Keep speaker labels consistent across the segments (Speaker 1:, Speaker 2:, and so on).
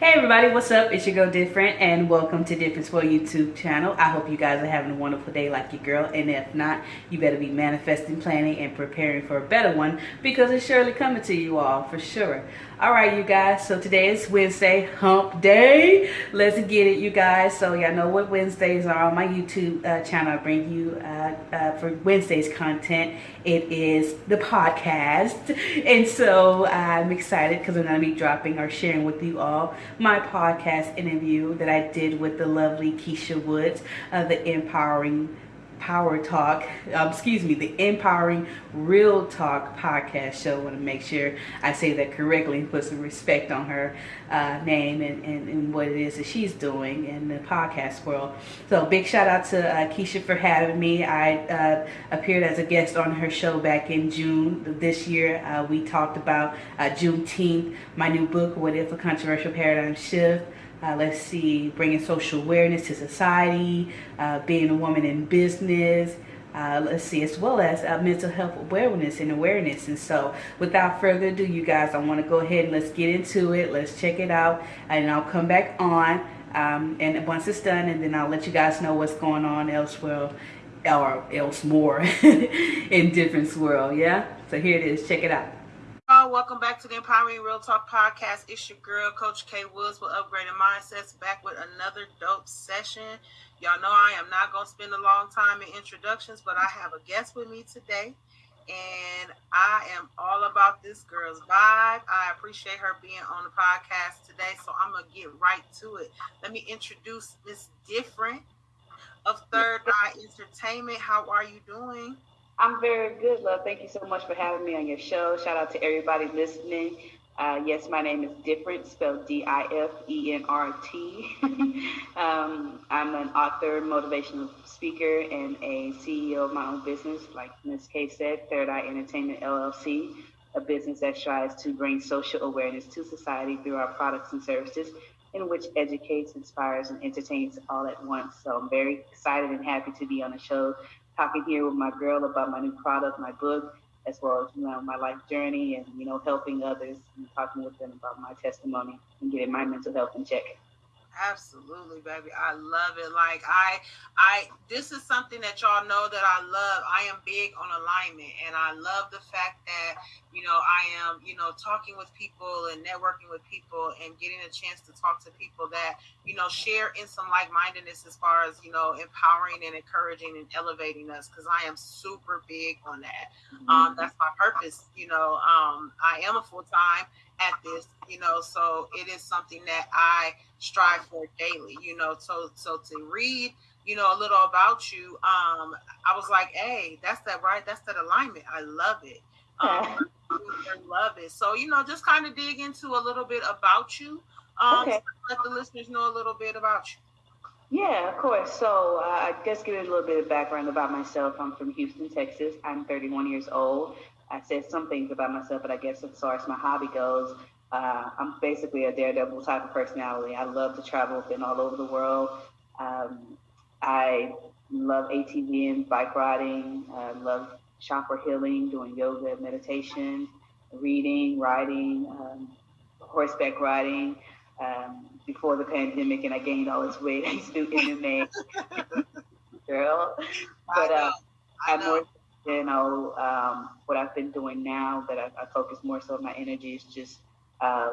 Speaker 1: Hey everybody, what's up? It's your girl Different and welcome to Difference for YouTube channel. I hope you guys are having a wonderful day like your girl and if not, you better be manifesting, planning, and preparing for a better one because it's surely coming to you all for sure. Alright you guys, so today is Wednesday, hump day. Let's get it you guys. So y'all know what Wednesdays are on my YouTube uh, channel. I bring you uh, uh, for Wednesday's content. It is the podcast and so I'm excited because I'm going to be dropping or sharing with you all my podcast interview that I did with the lovely Keisha Woods of the Empowering Power Talk, um, excuse me, the Empowering Real Talk podcast show. I want to make sure I say that correctly and put some respect on her uh, name and, and, and, what it is that she's doing in the podcast world. So big shout out to uh, Keisha for having me. I uh, appeared as a guest on her show back in June this year. Uh, we talked about uh, Juneteenth, my new book, What If a Controversial Paradigm Shift. Uh, let's see, bringing social awareness to society, uh, being a woman in business, uh, let's see, as well as uh, mental health awareness and awareness. And so without further ado, you guys, I want to go ahead and let's get into it. Let's check it out and I'll come back on um, and once it's done and then I'll let you guys know what's going on elsewhere or else more in different world. Yeah. So here it is. Check it out
Speaker 2: welcome back to the Empowering Real Talk podcast. It's your girl, Coach K Woods with Upgraded Mindsets, back with another dope session. Y'all know I am not going to spend a long time in introductions, but I have a guest with me today, and I am all about this girl's vibe. I appreciate her being on the podcast today, so I'm going to get right to it. Let me introduce Miss Different of Third Eye Entertainment. How are you doing?
Speaker 3: I'm very good, love. Thank you so much for having me on your show. Shout out to everybody listening. Uh, yes, my name is Different, spelled D I F E N R T. um, I'm an author, motivational speaker, and a CEO of my own business, like Ms. K said, Third Eye Entertainment LLC, a business that strives to bring social awareness to society through our products and services, in which educates, inspires, and entertains all at once. So I'm very excited and happy to be on the show talking here with my girl about my new product, my book, as well as you know my life journey and you know helping others and talking with them about my testimony and getting my mental health in check.
Speaker 2: Absolutely, baby. I love it. Like I I this is something that y'all know that I love. I am big on alignment and I love the fact that, you know, I am, you know, talking with people and networking with people and getting a chance to talk to people that, you know, share in some like-mindedness as far as, you know, empowering and encouraging and elevating us because I am super big on that. Mm-hmm. Um that's my purpose, you know. Um I am a full-time at this, you know, so it is something that I strive for daily, you know. So so to read, you know, a little about you, um, I was like, hey, that's that right, that's that alignment. I love it. Um, I love it. So, you know, just kind of dig into a little bit about you. Um, okay. let the listeners know a little bit about you.
Speaker 3: Yeah, of course. So uh, I just give you a little bit of background about myself. I'm from Houston, Texas. I'm 31 years old. I said some things about myself, but I guess as far as my hobby goes, uh, I'm basically a daredevil type of personality. I love to travel, been all over the world. Um, I love ATV and bike riding. I love chakra healing, doing yoga, meditation, reading, writing, um, horseback riding. Um, before the pandemic, and I gained all this weight, I used to do MMA, girl. But uh, I'm more you know, um, what I've been doing now that I, I, focus more so my energy is just uh,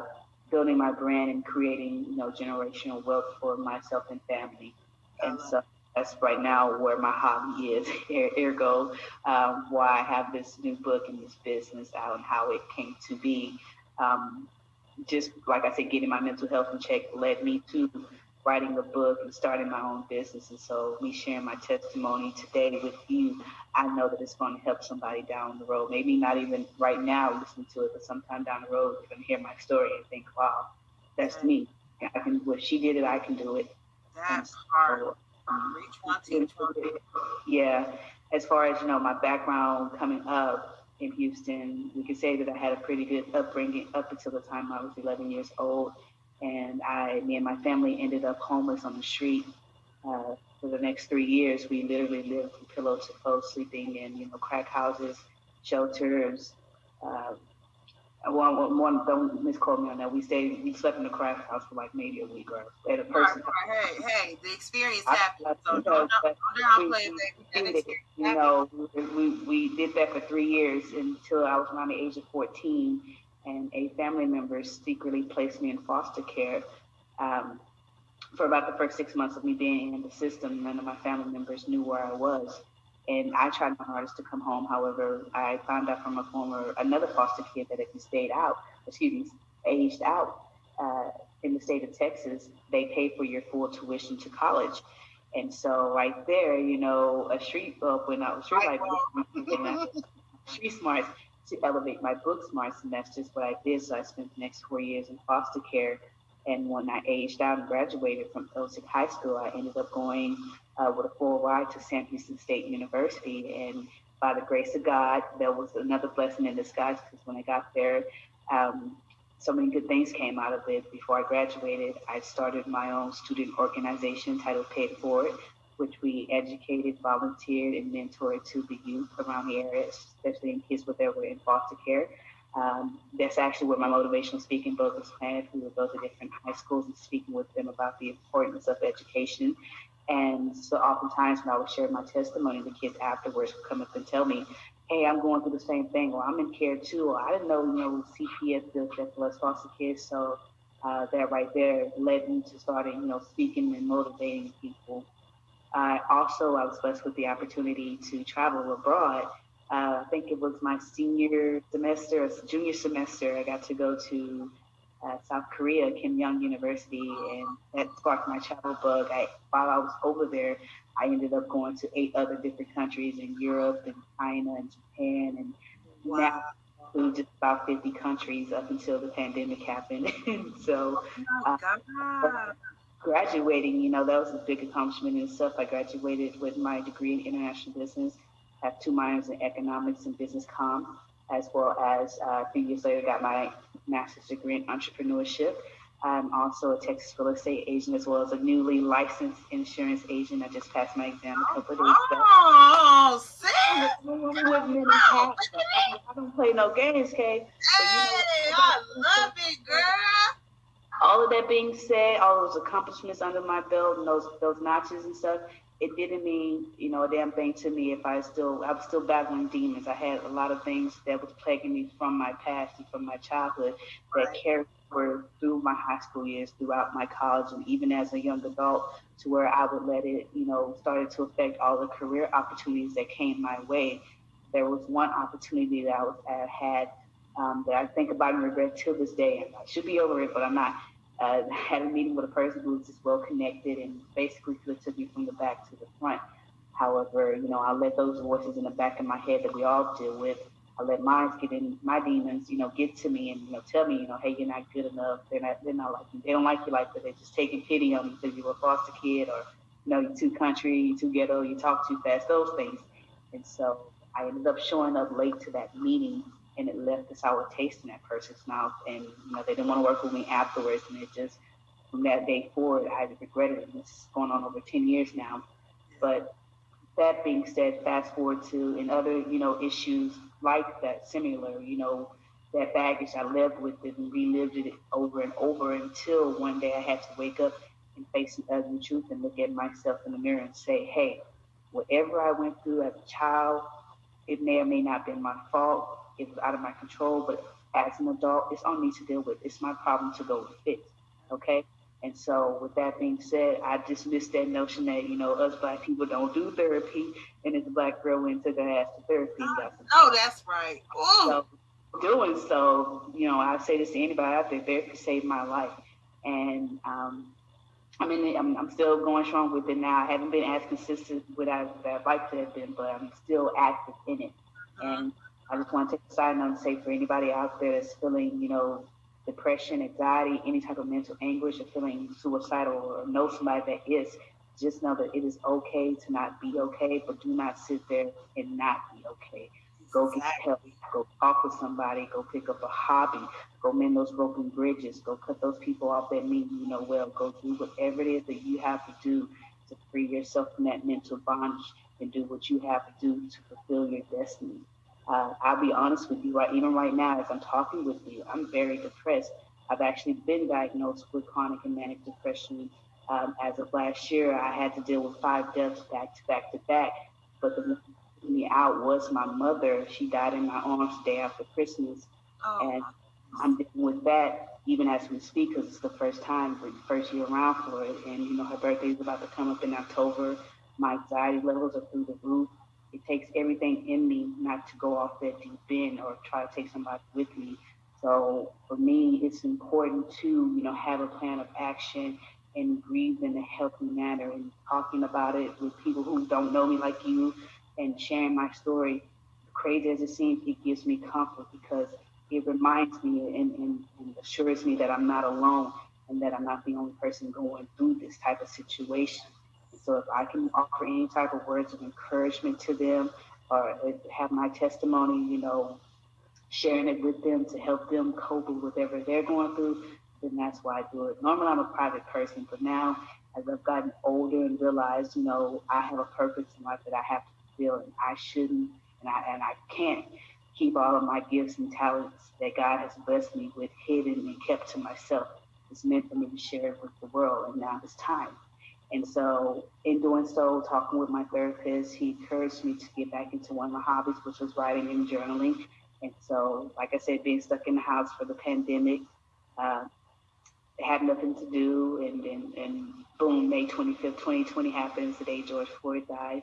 Speaker 3: building my brand and creating, you know, generational wealth for myself and family. And so that's right now where my hobby is, ergo, um, why I have this new book and this business out and how it came to be. Um, just like I said, getting my mental health in check led me to writing a book and starting my own business. And so, me sharing my testimony today with you, I know that it's going to help somebody down the road. Maybe not even right now listening to it, but sometime down the road, they're going to hear my story and think, wow, that's me. I can it. She did it, I can do it.
Speaker 2: That's hard. Um, Reach one, teach one.
Speaker 3: Yeah. As far as, you know, my background coming up in Houston, we can say that I had a pretty good upbringing up until the time I was 11 years old and I, me and my family ended up homeless on the street uh, for the next three years. We literally lived from pillow to post, sleeping in you know crack houses, shelters, uh, One, one, don't misquote me on that. We stayed, we slept in the crack house for like maybe a week or at a person.
Speaker 2: right. Hey, hey, the experience happened.
Speaker 3: I-
Speaker 2: So don't, don't, don't downplay. That
Speaker 3: did it.
Speaker 2: experience
Speaker 3: You know, we, we did that for three years until I was around the age of 14, and a family member secretly placed me in foster care. Um, for about the first six months of me being in the system, none of my family members knew where I was. And I tried my hardest to come home. However, I found out from a former, another foster kid that if you stayed out, excuse me, aged out uh, in the state of Texas, they pay for your full tuition to college. And so right there, you know, a street bulb went out, street light went street smarts to elevate my book smarts, and that's just what I did. So I spent the next four years in foster care. And when I aged out and graduated from Elsik High School, I ended up going uh, with a full ride to Sam Houston State University. And by the grace of God, there was another blessing in disguise because when I got there, um, so many good things came out of it. Before I graduated, I started my own student organization titled Paid Forward, which we educated, volunteered, and mentored to the youth around the area, especially in kids where they were in foster care. Um, that's actually where my motivational speaking book was planned. We would go to different high schools and speaking with them about the importance of education. And so oftentimes when I would share my testimony, the kids afterwards would come up and tell me, hey, I'm going through the same thing, or I'm in care too, or I didn't know, you know, CPS does that for foster kids. So uh, that right there led me to starting, you know, speaking and motivating people. I also, I was blessed with the opportunity to travel abroad. Uh, I think it was my senior semester, junior semester, I got to go to uh, South Korea, Keimyung University, and that sparked my travel bug. I, while I was over there, I ended up going to eight other different countries in Europe and China and Japan and
Speaker 2: Wow.
Speaker 3: now to just about 50 countries up until the pandemic happened. so
Speaker 2: Oh, God.
Speaker 3: Graduating, you know, that was a big accomplishment in itself. I graduated with my degree in international business, have two minors in economics and business comm, as well as uh, a few years later got my master's degree in entrepreneurship. I'm also a Texas real estate agent as well as a newly licensed insurance agent. I just passed my exam a couple of days back.
Speaker 2: Oh, sis.
Speaker 3: I don't play no games, Kay. But, you know,
Speaker 2: Hey, I love it, girl.
Speaker 3: All of that being said, all those accomplishments under my belt and those those notches and stuff, it didn't mean you know a damn thing to me if I still I was still battling demons. I had a lot of things that was plaguing me from my past and from my childhood that
Speaker 2: Right.
Speaker 3: carried over through my high school years, throughout my college, and even as a young adult, to where I would let it you know started to affect all the career opportunities that came my way. There was one opportunity that I, was, I had um, that I think about and regret till this day. And I should be over it, but I'm not uh, had a meeting with a person who was just well connected and basically took me from the back to the front. However, you know, I let those voices in the back of my head that we all deal with. I let mine get in, my demons, you know, get to me and you know tell me, you know, hey, you're not good enough. They're not, they're not like you. They don't like you like that. They're just taking pity on you because you were a foster kid, or you know, you're too country, you're too ghetto, you talk too fast. Those things. And so I ended up showing up late to that meeting and it left a sour taste in that person's mouth. And you know, they didn't want to work with me afterwards. And it just from that day forward, I regretted it. And it's going on over ten years now. But that being said, fast forward to and other you know issues like that, similar, you know, that baggage I lived with it and relived it over and over until one day I had to wake up and face the ugly truth and look at myself in the mirror and say, hey, whatever I went through as a child, it may or may not have been my fault. It was out of my control, but as an adult, it's on me to deal with. It's my problem to go fix. Okay. And so, with that being said, I dismiss that notion that you know us black people don't do therapy, and this black girl went to the ass to therapy. got some
Speaker 2: Oh, that's right.
Speaker 3: So doing so, you know, I say this to anybody out there, therapy saved my life. And um, I mean, I'm, I'm still going strong with it now. I haven't been as consistent with it as I'd like to have been, but I'm still active in it. And I just want to take a side note and say for anybody out there that's feeling, you know, depression, anxiety, any type of mental anguish, or feeling suicidal, or know somebody that is, just know that it is okay to not be okay, but do not sit there and not be okay. Go get help. Go talk with somebody. Go pick up a hobby. Go mend those broken bridges. Go cut those people off that mean you know well. Go do whatever it is that you have to do to free yourself from that mental bondage and do what you have to do to fulfill your destiny. Uh, I'll be honest with you, right? Even right now, as I'm talking with you, I'm very depressed. I've actually been diagnosed with chronic and manic depression. Um, as of last year, I had to deal with five deaths back to back to back. But the me out was my mother. She died in my arms the day after Christmas, oh. and I'm dealing with that even as we speak because it's the first time, the first year around for it. And you know, her birthday is about to come up in October. My anxiety levels are through the roof it takes everything in me not to go off that deep end or try to take somebody with me. So for me, it's important to, you know, have a plan of action and grieve in a healthy manner and talking about it with people who don't know me like you and sharing my story. Crazy as it seems, it gives me comfort because it reminds me and, and, and assures me that I'm not alone and that I'm not the only person going through this type of situation. So if I can offer any type of words of encouragement to them or uh, have my testimony, you know, sharing it with them to help them cope with whatever they're going through, then that's why I do it. Normally I'm a private person, but now as I've gotten older and realized, you know, I have a purpose in life that I have to fulfill and I shouldn't and I and I can't keep all of my gifts and talents that God has blessed me with hidden and kept to myself. It's meant for me to share it with the world and now it's time. And so, in doing so, talking with my therapist, he encouraged me to get back into one of my hobbies, which was writing and journaling. And so, like I said, being stuck in the house for the pandemic, uh, had nothing to do. And, and, and boom, May 25th, 2020 happens. The day George Floyd dies.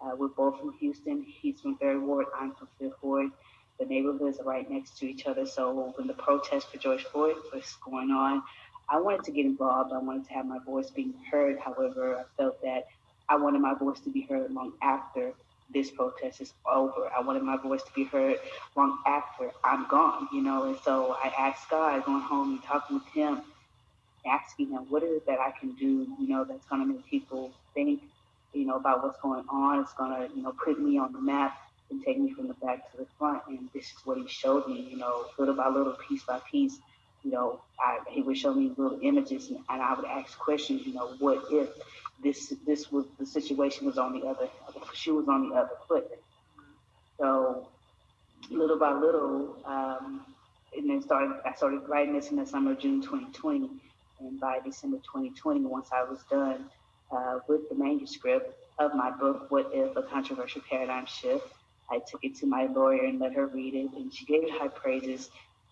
Speaker 3: Uh, we're both from Houston. He's from Third Ward. I'm from Fifth Ward. The neighborhoods are right next to each other. So when the protest for George Floyd was going on, I wanted to get involved. I wanted to have my voice being heard. However, I felt that I wanted my voice to be heard long after this protest is over. I wanted my voice to be heard long after I'm gone, you know. And so I asked God, going home and talking with Him, asking Him, what is it that I can do, you know, that's going to make people think, you know, about what's going on. It's going to, you know, put me on the map and take me from the back to the front. And this is what He showed me, you know, little by little, piece by piece you know, I, he would show me little images and, and, I would ask questions, you know, what if this this was the situation was on the other she was on the other foot. So little by little, um, and then started I started writing this in the summer of June 2020. And by December 2020, once I was done uh, with the manuscript of my book, What If a Controversial Paradigm Shift, I took it to my lawyer and let her read it, and she gave it high praises.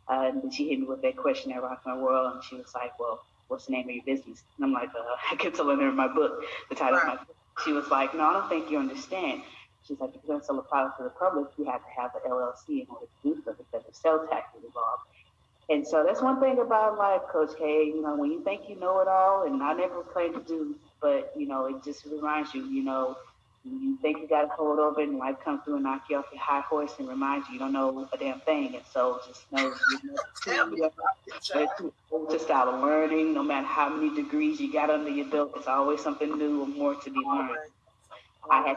Speaker 3: And she hit me with that question at rocked My World, and she was like, "Well, what's the name of your business?" And I'm like, uh, "I kept telling her my book, the title right. of my book." She was like, "No, I don't think you understand." She's like, "If you're going to sell a product to the public, you have to have an LLC in order to do so because the sales tax is involved." And so that's one thing about life, Coach K. You know, when you think you know it all, and I never claim to do, but you know, it just reminds you, you know, you think you got to hold over and life comes through and knock you off your high horse and remind you you don't know a damn thing. And so just know you know, to start learning, no matter how many degrees you got under your belt, there's always something new or more to be learned. I had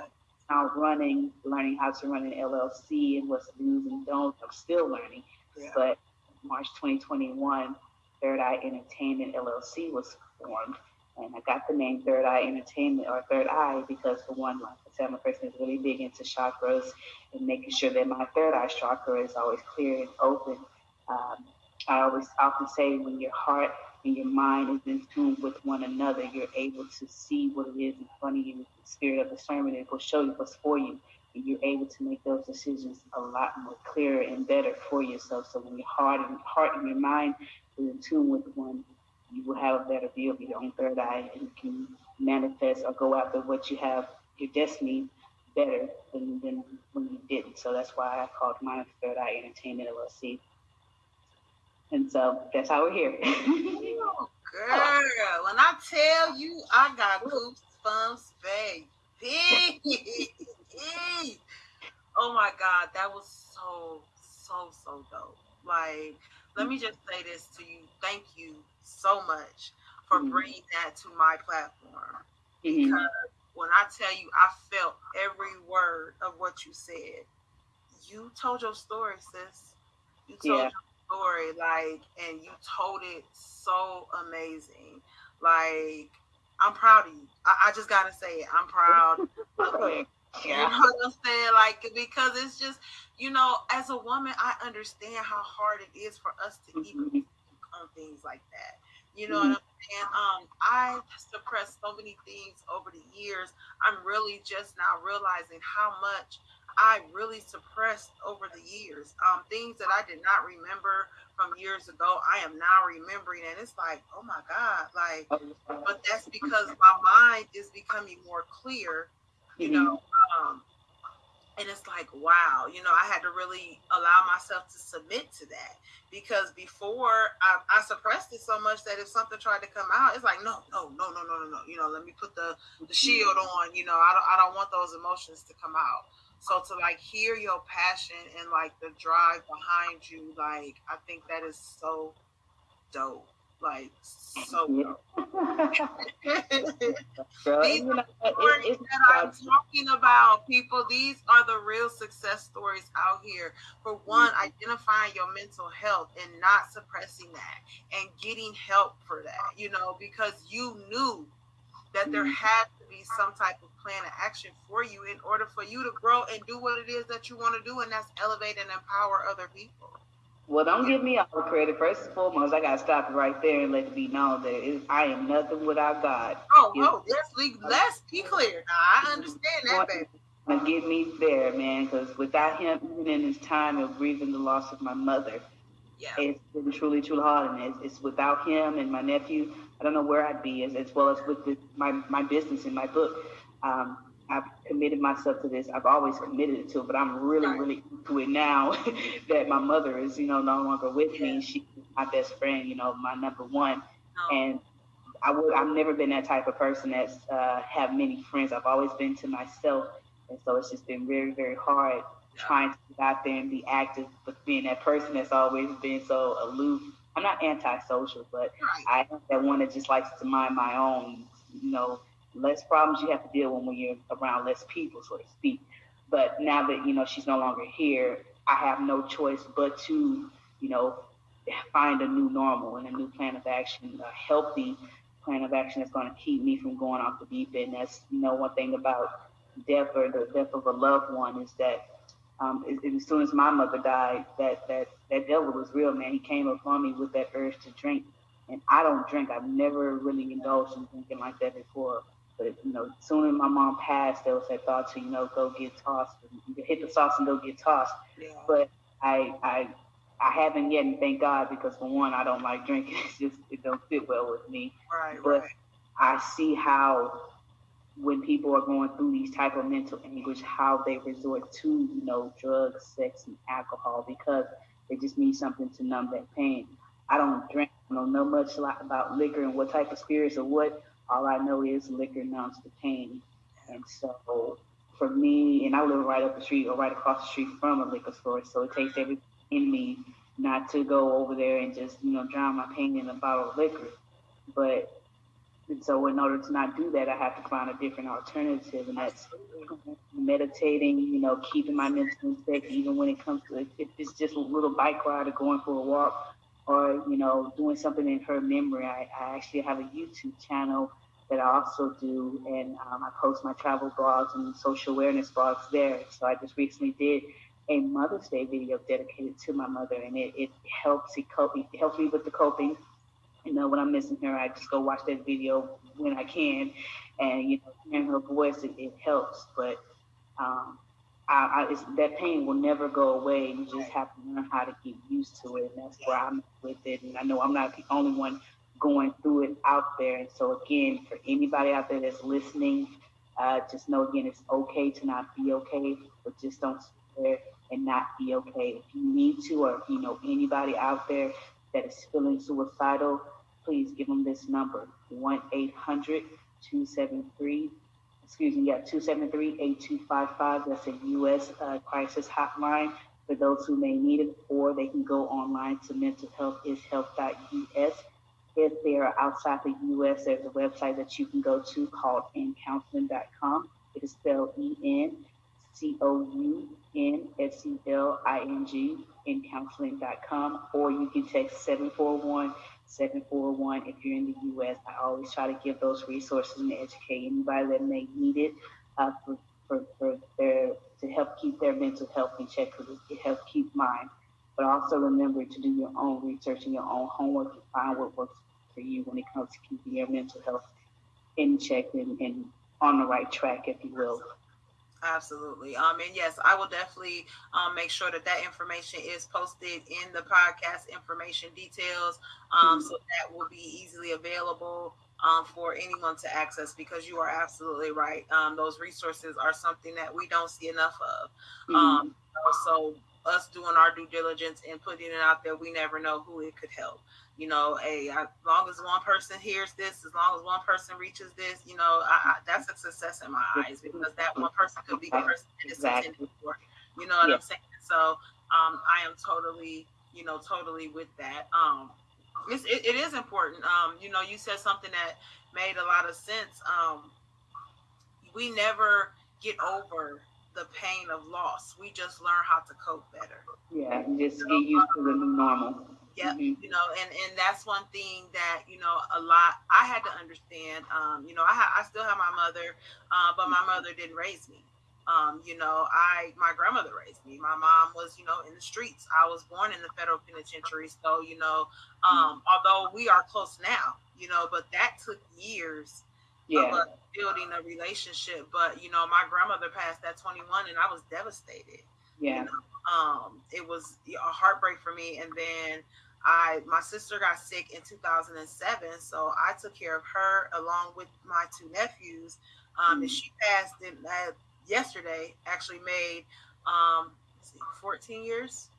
Speaker 3: now running, learning how to run an LLC and what's do's and don'ts. I'm still learning. Yeah. But March 2021, Third Eye Entertainment LLC was formed. And I got the name Third Eye Entertainment or Third Eye because for one, like I said, I'm a person who's really big into chakras and making sure that my third eye chakra is always clear and open. Um, I always often say when your heart and your mind is in tune with one another, you're able to see what it is in front of you. The spirit of discernment it will show you what's for you. And you're able to make those decisions a lot more clearer and better for yourself. So when your heart and heart and your mind is in tune with one you will have a better view of your own third eye and you can manifest or go after what you have, your destiny, better than, than when you didn't. So that's why I called mine Third Eye Entertainment LLC. And so that's how we're here.
Speaker 2: oh, girl, when I tell you I got goosebumps, baby. oh my God, that was so, so, so dope. Like, let me just say this to you. Thank you so much for mm-hmm. bringing that to my platform. Mm-hmm. Because when I tell you, I felt every word of what you said. You told your story, sis. You told yeah. your story, like, and you told it so amazing. Like, I'm proud of you. I, I just gotta say it. I'm proud of you. Yeah. You know what I'm saying? Like because it's just, you know, as a woman, I understand how hard it is for us to mm-hmm. even on things like that. You know mm-hmm. what I'm saying? Um, I suppressed so many things over the years. I'm really just now realizing how much I really suppressed over the years. Um, things that I did not remember from years ago, I am now remembering, and it's like, oh my God, like, but that's because my mind is becoming more clear you mm-hmm. know. Um, and it's like, wow, you know, I had to really allow myself to submit to that because before I, I, suppressed it so much that if something tried to come out, it's like, no, no, no, no, no, no, no. You know, let me put the, the mm-hmm. shield on. You know, I don't, I don't want those emotions to come out. So to like hear your passion and like the drive behind you, like I think that is so dope. Like so these are stories that I'm talking about, people. These are the real success stories out here. For one, mm-hmm. identifying your mental health and not suppressing that and getting help for that, you know, because you knew that there mm-hmm. had to be some type of plan of action for you in order for you to grow and do what it is that you want to do, and that's elevate and empower other people.
Speaker 3: Well, don't give me all the credit. First and foremost, I got to stop it right there and let it be known that I am nothing without God.
Speaker 2: Oh, you oh, let's, let's be clear. Now, I understand that, baby.
Speaker 3: And get me there, man, because without him, even in his time of grieving the loss of my mother, yeah. it's been truly, truly hard. And it's, it's, without him and my nephew, I don't know where I'd be, as, as well as with the, my, my business and my book. Um, I've committed myself to this. I've always committed it to, it, but I'm really, right. really into it now that my mother is, you know, no longer with yeah. me. She's my best friend, you know, my number one. Oh. And I would, I've never been that type of person that's uh, have many friends. I've always been to myself, and so it's just been very, very hard yeah. trying to get out there and be active, but being that person that's always been so aloof. I'm not antisocial, but right. I that one that just likes to mind my own, you know less problems you have to deal with when you're around less people, so to speak. But now that you know she's no longer here, I have no choice but to, you know, find a new normal and a new plan of action, a healthy plan of action that's going to keep me from going off the deep end. That's you know one thing about death or the death of a loved one is that um, as, soon as my mother died, that that that devil was real, man. He came upon me with that urge to drink, and I don't drink. I've never really indulged in drinking like that before. But you know, soon as my mom passed, there was that thought to you know go get tossed, hit the sauce and go get tossed. Yeah. But I I I haven't yet, and thank God because for one, I don't like drinking. It's just it don't fit well with me.
Speaker 2: Right.
Speaker 3: But
Speaker 2: right.
Speaker 3: I see how when people are going through these type of mental anguish, how they resort to you know drugs, sex, and alcohol because they just need something to numb that pain. I don't drink. I don't know much about liquor and what type of spirits or what all I know is liquor numbs the pain. And so for me, and I live right up the street or right across the street from a liquor store, so it takes everything in me not to go over there and just, you know, drown my pain in a bottle of liquor. But and so in order to not do that, I have to find a different alternative, and that's meditating, you know, keeping my mental check, even when it comes to if it's just a little bike ride or going for a walk or, you know, doing something in her memory. I, I actually have a YouTube channel that I also do, and um, I post my travel blogs and social awareness blogs there. So I just recently did a Mother's Day video dedicated to my mother, and it, it helps it, cope, it helps me with the coping. You know, when I'm missing her, I just go watch that video when I can, and you know, hearing her voice, it, it helps. But um, I, I, that pain will never go away. You just have to learn how to get used to it, and that's where I'm with it. And I know I'm not the only one going through it out there. And so, again, for anybody out there that's listening, uh, just know again, it's okay to not be okay, but just don't there and not be okay. If you need to, or if you know anybody out there that is feeling suicidal, please give them this number 1 800 273 excuse me, yeah, 273-8255. That's a U.S. Uh, crisis hotline for those who may need it, or they can go online to mentalhealthishealth.us if they are outside the U.S., there's a website that you can go to called encounseling.com. It is spelled E-N C O U N S E L I N G, encounseling.com, or you can text 741 741 if you're in the U.S. I always try to give those resources and educate anybody that may need it. Uh, for, for, for their to help keep their mental health in check, for to help keep mine. But also remember to do your own research and your own homework to find what works for you when it comes to keeping your mental health in check and, and on the right track, if you will.
Speaker 2: Absolutely. Um, and yes, I will definitely um, make sure that that information is posted in the podcast information details, um, mm-hmm. so that will be easily available um, for anyone to access. Because you are absolutely right. Um, those resources are something that we don't see enough of. Mm-hmm. Um, so us doing our due diligence and putting it out there, we never know who it could help you know, hey, as long as one person hears this, as long as one person reaches this, you know, I, I, that's a success in my eyes because that one person could be the person that it's intended for. You know what yes. I'm saying? So um, I am totally, you know, totally with that. Um, it's, it, it is important. Um, you know, you said something that made a lot of sense. Um, we never get over the pain of loss. We just learn how to cope better.
Speaker 3: Yeah, just get used to the new normal.
Speaker 2: Yeah, Mm-hmm. You know, and and that's one thing that you know a lot I had to understand. Um, you know, I ha- I still have my mother, uh, but my mother didn't raise me. Um, you know, I my grandmother raised me. My mom was, you know, in the streets. I was born in the federal penitentiary, so you know, um, although we are close now, you know, but that took years yeah. of building a relationship. But you know, my grandmother passed at 21, and I was devastated.
Speaker 3: Yeah. You know?
Speaker 2: Um, it was a heartbreak for me, and then I my sister got sick in 2007, so I took care of her along with my two nephews. Um, mm-hmm. And she passed in, uh, yesterday. Actually, made um, 14 years.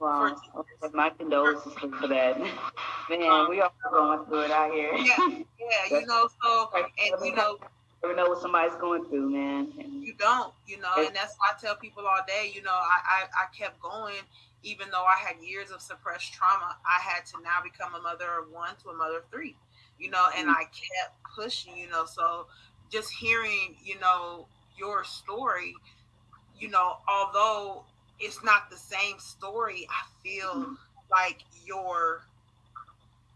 Speaker 3: Wow. 14. My condolences for that. Man, um, we are going through it out here.
Speaker 2: Yeah, yeah. you know, so and you know
Speaker 3: never know what somebody's going through, man. And
Speaker 2: you don't, you know, and that's why I tell people all day, you know, I, I, I kept going even though I had years of suppressed trauma. I had to now become a mother of one to a mother of three, you know, and mm-hmm. I kept pushing, you know. So just hearing, you know, your story, you know, although it's not the same story, I feel mm-hmm. like your,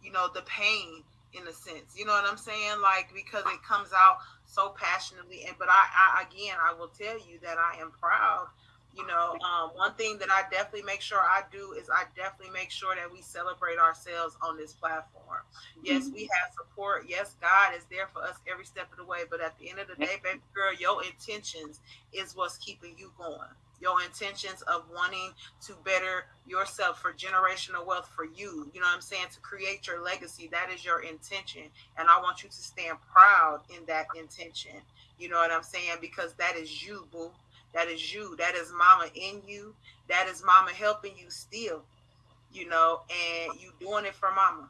Speaker 2: you know, the pain in a sense. You know what I'm saying? Like because it comes out so passionately. And but I, I again, I will tell you that I am proud. You know, um, one thing that I definitely make sure I do is I definitely make sure that we celebrate ourselves on this platform. Yes, mm-hmm. we have support. Yes, God is there for us every step of the way. But at the end of the day, baby girl, your intentions is what's keeping you going your intentions of wanting to better yourself for generational wealth for you. You know what I'm saying? To create your legacy. That is your intention. And I want you to stand proud in that intention. You know what I'm saying? Because that is you, boo. That is you. That is mama in you. That is mama helping you still. You know, and you doing it for mama.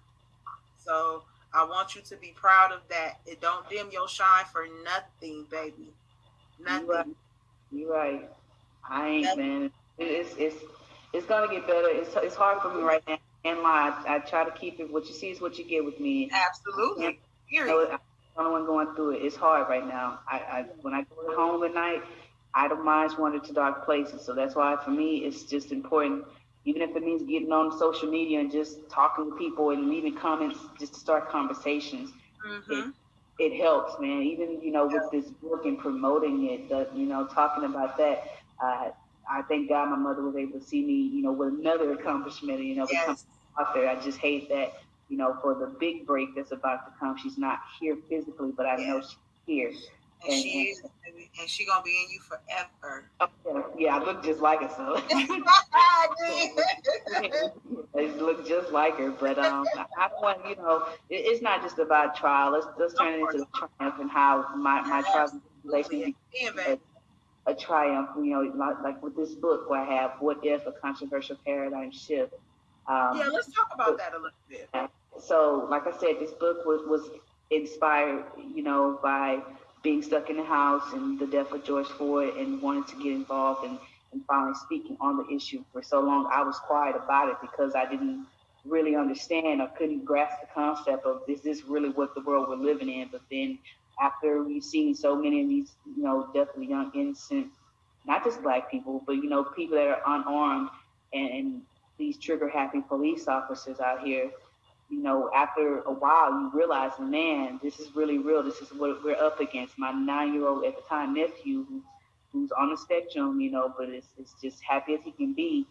Speaker 2: So I want you to be proud of that. It don't dim your shine for nothing, baby. Nothing.
Speaker 3: You're right. You're right. I ain't man. It's it's it's gonna get better. It's it's hard for me right now. And my I, I try to keep it. What you see is what you get with me.
Speaker 2: Absolutely.
Speaker 3: Period. I'm the only one going through it. It's hard right now. I, I when I go home at night, idle minds wander to dark places. So that's why for me it's just important. Even if it means getting on social media and just talking to people and leaving comments just to start conversations, mm-hmm. it, it helps, man. Even you know with this book and promoting it, the, you know, talking about that uh, I thank God my mother was able to see me, you know, with another accomplishment, you know, yes. become author. I just hate that, you know, for the big break that's about to come, she's not here physically, but I yes. know she's here.
Speaker 2: And, and she is, and she gonna be in you forever.
Speaker 3: Okay. Yeah, I look just like her, so. I look just like her, but um, I want you know, it, it's not just about trial. Let's let's turn it into a triumph and how my my trials and tribulations a triumph, you know, like, like with this book where I have What If a Controversial Paradigm Shift.
Speaker 2: Um, yeah, let's talk about that a little bit.
Speaker 3: So, like I said, this book was, was inspired, you know, by being stuck in the house and the death of George Floyd and wanting to get involved and, and finally speaking on the issue. For so long, I was quiet about it because I didn't really understand or couldn't grasp the concept of is this really what the world we're living in? But then after we've seen so many of these, you know, definitely young, innocent, not just black people, but, you know, people that are unarmed and, and these trigger happy police officers out here, you know, after a while, you realize, man, this is really real. This is what we're up against. My nine year old at the time nephew, who's who's on the spectrum, you know, but is, is just happy as he can be,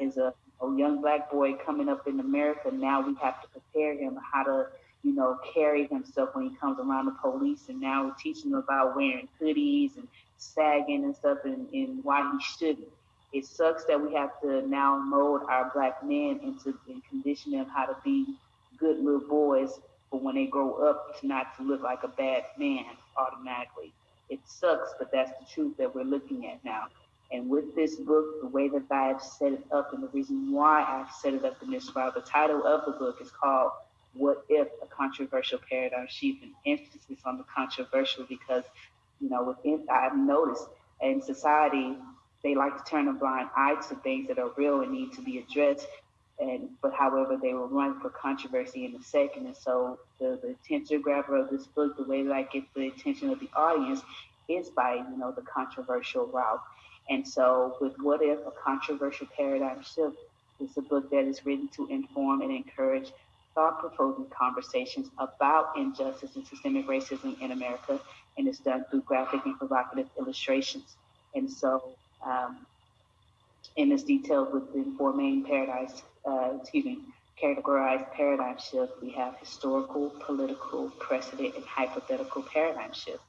Speaker 3: is a, a young black boy coming up in America. Now we have to prepare him how to, you know, carry himself when he comes around the police. And now we're teaching him about wearing hoodies and sagging and stuff and, and why he shouldn't. It sucks that we have to now mold our black men into and condition them how to be good little boys, but when they grow up, to not to look like a bad man automatically. It sucks, but that's the truth that we're looking at now. And with this book, the way that I have set it up, and the reason why I've set it up in this route, the title of the book is called "What If: A Controversial Paradigm Shift," an emphasis on the controversial because, you know, within I've noticed in society they like to turn a blind eye to things that are real and need to be addressed. And but however, they will run for controversy in a second. And so the, the attention grabber of this book, the way that I get the attention of the audience is by, you know, the controversial route. And so with What If, a controversial paradigm shift is a book that is written to inform and encourage thought-provoking conversations about injustice and systemic racism in America, and it's done through graphic and provocative illustrations. And so um, and it's detailed within four main paradigms, uh, excuse me, categorized paradigm shift. We have historical, political, precedent, and hypothetical paradigm shift.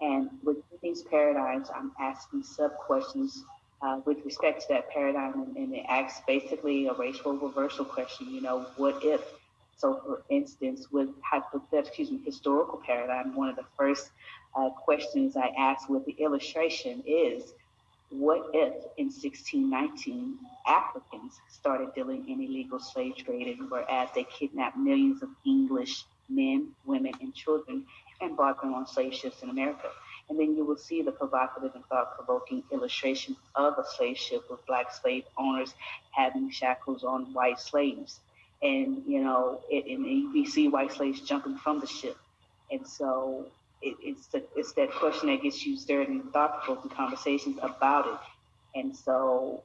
Speaker 3: And with these paradigms, I'm asking sub questions uh, with respect to that paradigm, and, and it asks basically a racial reversal question. You know, what if? So, for instance, with excuse me, historical paradigm, one of the first uh, questions I ask with the illustration is what if in 1619 Africans started dealing in illegal slave trading, whereas they kidnapped millions of English men, women, and children and brought them on slave ships in America? And then you will see the provocative and thought provoking illustration of a slave ship with black slave owners having shackles on white slaves. And, you know, it, and we see white slaves jumping from the ship. And so it, it's the, it's that question that gets you stirred in thought-provoking conversations about it. And so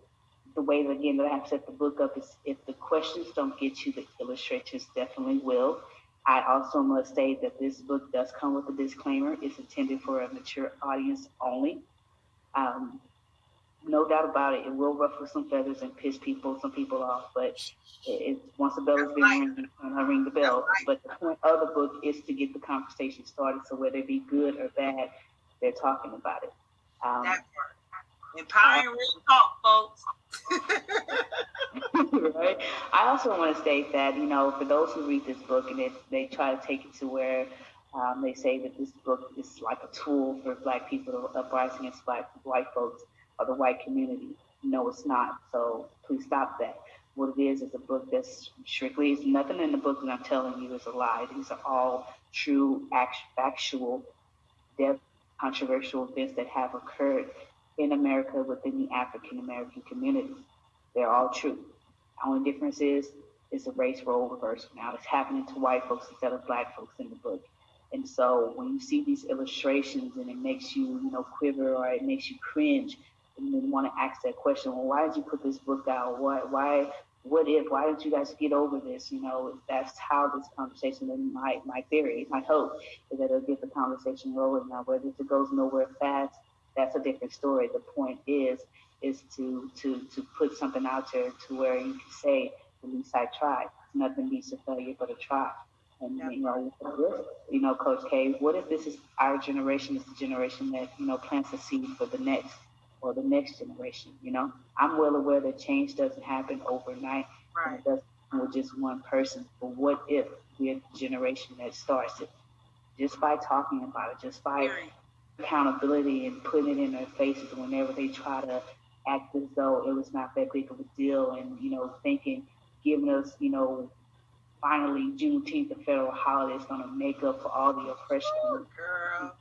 Speaker 3: the way that, again that I have set the book up is if the questions don't get you, the illustrators definitely will. I also must say that this book does come with a disclaimer. It's intended for a mature audience only. Um, no doubt about it, it will ruffle some feathers and piss people, some people off. But it, once the bell is being rung, I ring the bell. But the point of the book is to get the conversation started. So whether it be good or bad, they're talking about it.
Speaker 2: Um, that part. Empowering real talk, folks.
Speaker 3: right. I also want to state that you know, for those who read this book and they they try to take it to where um, they say that this book is like a tool for Black people to uprising against Black white folks of the white community. No, it's not. So please stop that. What it is is a book that's strictly, it's nothing in the book that I'm telling you is a lie. These are all true, actual, depth, controversial events that have occurred in America within the African American community. They're all true. The only difference is it's a race role reversal. Now it's happening to white folks instead of black folks in the book. And so when you see these illustrations and it makes you, you know, quiver or it makes you cringe, and then want to ask that question, well, why did you put this book out? Why, why, what if, why didn't you guys get over this? You know, that's how this conversation, and my, my theory, my hope is that it'll get the conversation rolling now. Whether it goes nowhere fast, that's a different story. The point is, is to, to, to put something out there to where you can say, at least I tried. Nothing beats a failure but a try. And you know, you know, Coach K, what if this is our generation is the generation that you know plants a seed for the next or the next generation. You know, I'm well aware that change doesn't happen overnight.
Speaker 2: Right.
Speaker 3: It doesn't with just one person. But what if we're the generation that starts it? Just by talking about it, just by accountability and putting it in their faces whenever they try to act as though it was not that big of a deal and, you know, thinking, giving us, you know, finally Juneteenth, the federal holiday, is going to make up for all the oppression.
Speaker 2: Ooh, girl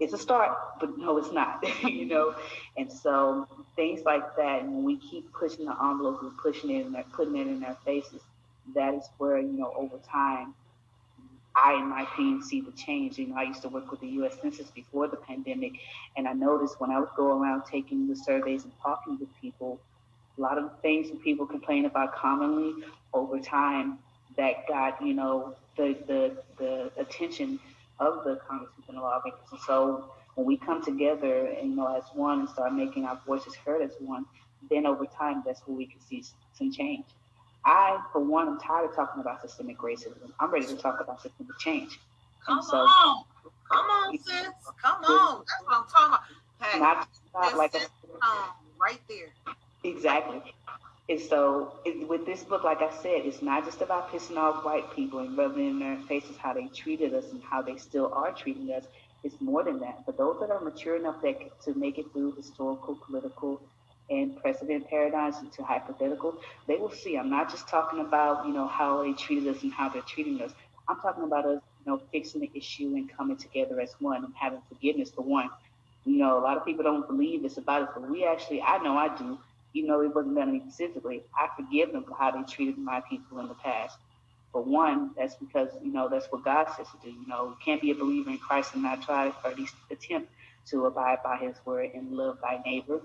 Speaker 3: it's a start, but no, it's not, you know. And so things like that, and when we keep pushing the envelope and pushing it and putting it in their faces, that is where you know over time, I, in my opinion, see the change. You know, I used to work with the U.S. Census before the pandemic, and I noticed when I would go around taking the surveys and talking with people, a lot of things that people complain about commonly over time that got you know the the the attention of the Congressmen and lawmakers. And so when we come together and you know as one and start making our voices heard as one, then over time that's where we can see some change. I, for one, am tired of talking about systemic racism. I'm ready to talk about systemic change.
Speaker 2: Come so, on, come on, sis, come on. That's what I'm talking about. Hey, not, not like a, um, right there.
Speaker 3: Exactly. And so, it, with this book, like I said, it's not just about pissing off white people and rubbing in their faces how they treated us and how they still are treating us. It's more than that. For those that are mature enough that, to make it through historical, political, and precedent paradigms into hypothetical, they will see. I'm not just talking about, you know, how they treated us and how they're treating us. I'm talking about us, you know, fixing the issue and coming together as one and having forgiveness for one. You know, a lot of people don't believe it's about us, but we actually, I know I do even though it wasn't done to me specifically, I forgive them for how they treated my people in the past. For one, that's because, you know, that's what God says to do. You know, you can't be a believer in Christ and not try or at least attempt to abide by his word and love thy neighbor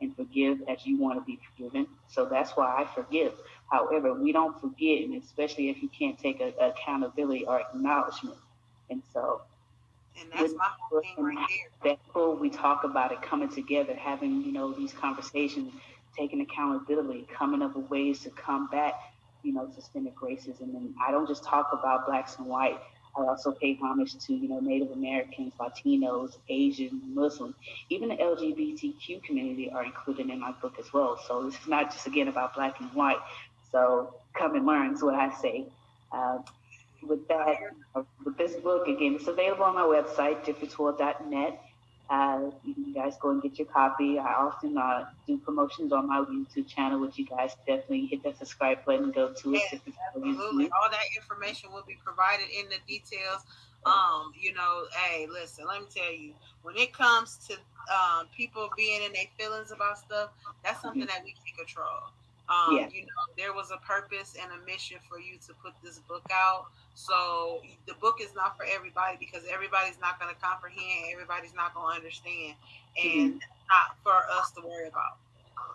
Speaker 3: and forgive as you want to be forgiven. So that's why I forgive. However, we don't forget, and especially if you can't take a, accountability or acknowledgement. And so
Speaker 2: and that's my whole thing right there.
Speaker 3: That we talk about it coming together, having, you know, these conversations taking accountability, coming up with ways to combat, you know, systemic racism. And I don't just talk about blacks and white. I also pay homage to, you know, Native Americans, Latinos, Asian, Muslim, even the LGBTQ community are included in my book as well. So this is not just again about black and white. So come and learn is what I say. Uh, with that, uh, with this book, again, it's available on my website, differenceworld.net. Uh, you guys go and get your copy. I often uh, do promotions on my YouTube channel, which you guys definitely hit that subscribe button, and go to it.
Speaker 2: Yes, absolutely. All that information will be provided in the details. Um, you know, hey, listen, let me tell you, when it comes to um, people being in their feelings about stuff, that's something mm-hmm. that we can control. Um, yeah. You know, there was a purpose and a mission for you to put this book out. So the book is not for everybody because everybody's not going to comprehend. Everybody's not going to understand, and mm-hmm. not for us to worry about.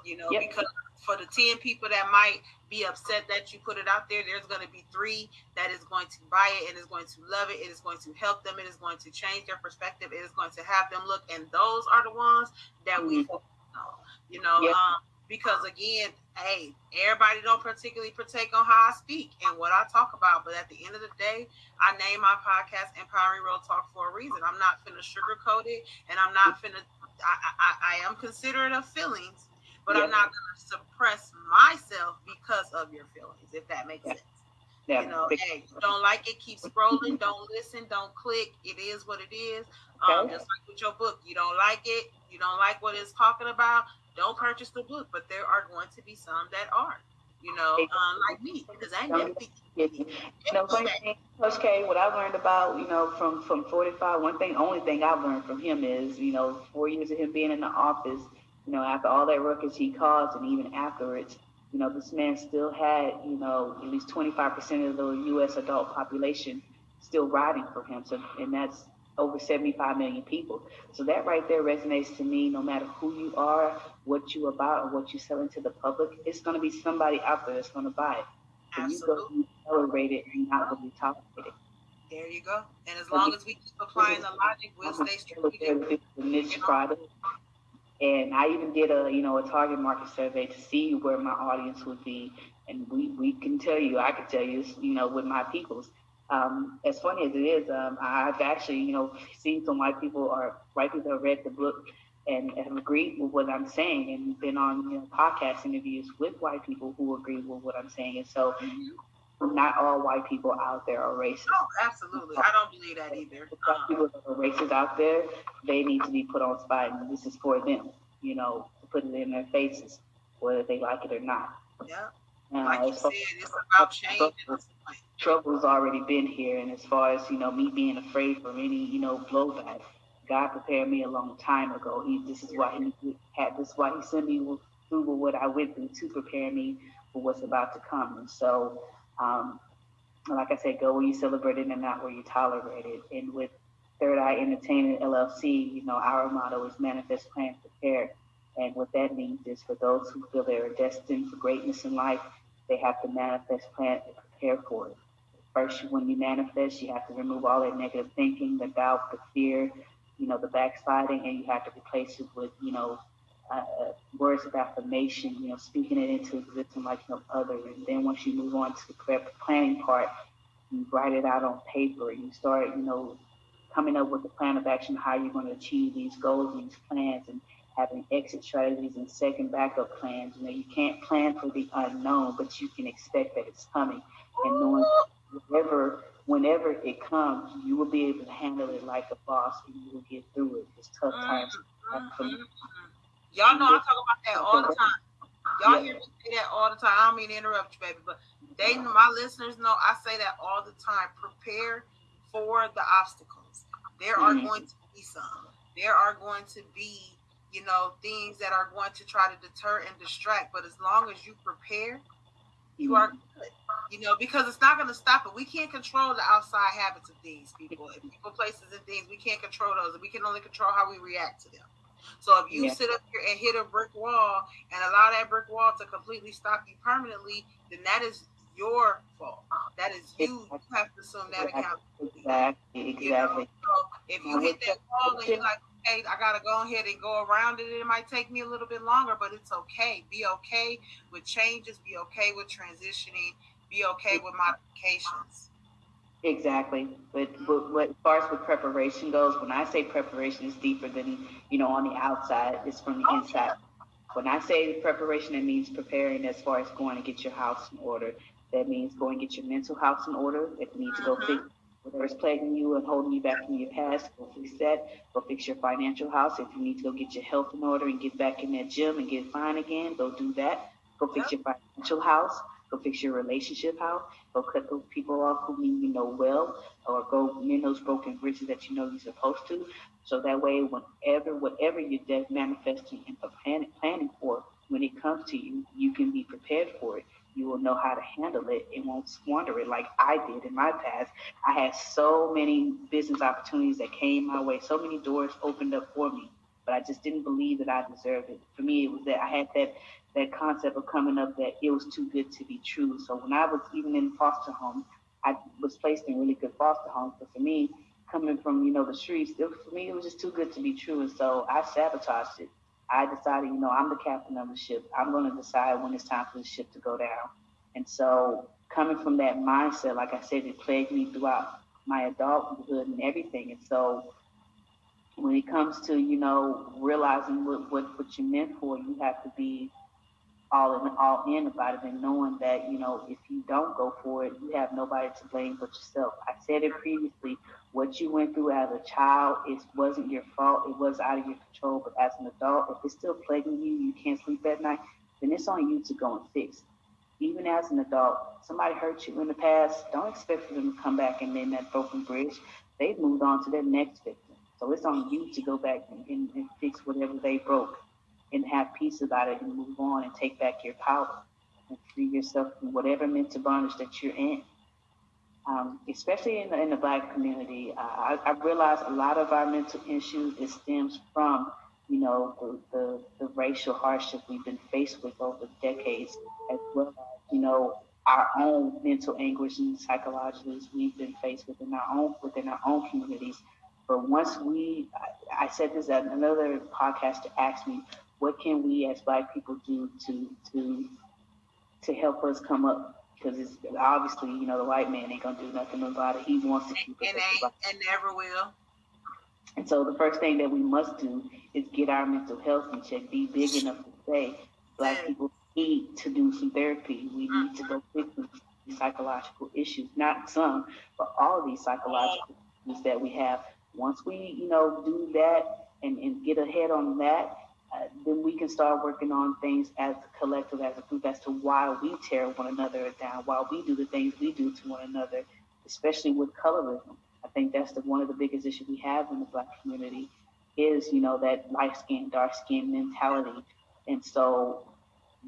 Speaker 2: You know, yep. because for the 10 people that might be upset that you put it out there, there's going to be three that is going to buy it and is going to love it. It is going to help them. It is going to change their perspective. It is going to have them look. And those are the ones that mm-hmm. we. You know, yep. um, because again, hey, everybody don't particularly partake on how I speak and what I talk about. But at the end of the day, I name my podcast Empowering Real Talk for a reason. I'm not finna sugarcoat it, and I'm not finna. I, I, I am considerate of feelings, but yeah. I'm not gonna suppress myself because of your feelings. If that makes yeah. sense. Yeah. You know, hey, don't like it, keep scrolling. don't listen, don't click. It is what it is. Um, okay. Just like with your book, you don't like it, you don't like what it's talking about don't purchase the book, but there are going to be some that are, you know, um, like me, because I never think. You
Speaker 3: know, one thing, Coach K, what I learned about, you know, from from 45, one thing, only thing I've learned from him is, you know, four years of him being in the office, you know, after all that ruckus he caused, and even afterwards, you know, this man still had, you know, at least 25% of the U.S. adult population still riding for him. So, and that's over 75 million people. So that right there resonates to me. No matter who you are, what you about, or what you're selling to the public, it's going to be somebody out there that's going to buy it. So you go be celebrated and not going to be tolerated.
Speaker 2: There you go. And as long as we keep applying the logic, we'll stay strategic.
Speaker 3: niche product. And I even did a, you know, a target market survey to see where my audience would be. And we, we can tell you, I can tell you, you know, with my peoples, um, as funny as it is, um, I've actually, you know, seen some white people or white people have read the book and have agreed with what I'm saying and been on you know, podcast interviews with white people who agree with what I'm saying. And so mm-hmm. not all white people out there are racist.
Speaker 2: Oh, absolutely. I don't believe that either. Um,
Speaker 3: people that are racist out there, they need to be put on spot and this is for them, you know, to put it in their faces, whether they like it or not.
Speaker 2: Yeah. Like you said, it's about change
Speaker 3: trouble's already been here. And as far as, you know, me being afraid from any, you know, blowback, God prepared me a long time ago. He, this is why he had, this is why he sent me through what I went through to prepare me for what's about to come. And so, um, like I said, go where you celebrate it and not where you tolerate it. And with Third Eye Entertainment LLC, you know, our motto is manifest, plan, prepare. And what that means is for those who feel they are destined for greatness in life, they have to manifest, plan, and prepare for it. First, when you manifest, you have to remove all that negative thinking, the doubt, the fear, you know, the backsliding, and you have to replace it with, you know, uh, words of affirmation, you know, speaking it into existence like no other. And then once you move on to the planning part, you write it out on paper. You start, you know, coming up with a plan of action, how you're going to achieve these goals these plans, and having exit strategies and second backup plans. You know, you can't plan for the unknown, but you can expect that it's coming. And knowing whenever, whenever it comes, you will be able to handle it like a boss and you will get through it. It's tough times. Mm-hmm.
Speaker 2: Y'all know I talk about that all the time. Y'all hear me say that all the time. I don't mean to interrupt you, baby, but they, my listeners know I say that all the time. Prepare for the obstacles. There are mm-hmm. going to be some. There are going to be, you know, things that are going to try to deter and distract. But as long as you prepare, you mm-hmm. are good. You know, because it's not going to stop it. We can't control the outside habits of things, people, and people, places, and things. We can't control those. We can only control how we react to them. So if you yeah. sit up here and hit a brick wall and allow that brick wall to completely stop you permanently, then that is your fault. That is you. You have to assume that accountability.
Speaker 3: Exactly. Exactly. You know?
Speaker 2: so if you hit that wall and you're like, okay, I gotta go ahead and go around it. It might take me a little bit longer, but it's okay. Be okay with changes. Be okay with transitioning. Be okay with modifications.
Speaker 3: Exactly. But, mm-hmm. but, but as far as with preparation goes, when I say preparation is deeper than, you know, on the outside, it's from the oh, inside. When I say preparation, it means preparing as far as going to get your house in order. That means going to get your mental house in order. If you need to go mm-hmm. fix whatever's plaguing you and holding you back from your past, go fix that. Go fix your financial house. If you need to go get your health in order and get back in that gym and get fine again, go do that. Go fix your financial house. Go fix your relationship house. Go cut those people off who you know well, or go mend those broken bridges that you know you're supposed to. So that way, whenever, whatever you're manifesting and planning for, when it comes to you, you can be prepared for it. You will know how to handle it and won't squander it like I did in my past. I had so many business opportunities that came my way, so many doors opened up for me, but I just didn't believe that I deserved it. For me, it was that I had that that concept of coming up that it was too good to be true. So when I was even in foster home, I was placed in really good foster homes. But for me, coming from you know the streets, it, for me it was just too good to be true, and so I sabotaged it. I decided, you know, I'm the captain of the ship. I'm going to decide when it's time for the ship to go down. And so, coming from that mindset, like I said, it plagued me throughout my adulthood and everything. And so, when it comes to you know realizing what what, what you're meant for, you have to be all in all in about it and knowing that you know if you don't go for it you have nobody to blame but yourself i said it previously what you went through as a child it wasn't your fault it was out of your control but as an adult if it's still plaguing you you can't sleep at night then it's on you to go and fix even as an adult somebody hurt you in the past don't expect for them to come back and mend that broken bridge. They've moved on to their next victim. So it's on you to go back and, and, and fix whatever they broke and have peace about it and move on and take back your power and free yourself from whatever mental bondage that you're in. Um, especially in the, in the black community, uh, I, I realize a lot of our mental issues it stems from, you know, the, the, the racial hardship we've been faced with over decades, as well as, you know, our own mental anguish and psychological we've been faced with in our own within our own communities. But once we, I, I said this at another podcast to ask me, what can we as black people do to to to help us come up because it's obviously you know the white man ain't gonna do nothing about it. He wants to keep
Speaker 2: and ain't and never will.
Speaker 3: And so the first thing that we must do is get our mental health in check be big enough to say black people need to do some therapy. We need to go mm-hmm. fix these psychological issues not some but all these psychological issues that we have. Once we you know do that and, and get ahead on that then we can start working on things as a collective, as a group, as to why we tear one another down, why we do the things we do to one another, especially with colorism. I think that's the one of the biggest issues we have in the Black community is, you know, that light skin, dark skin mentality. And so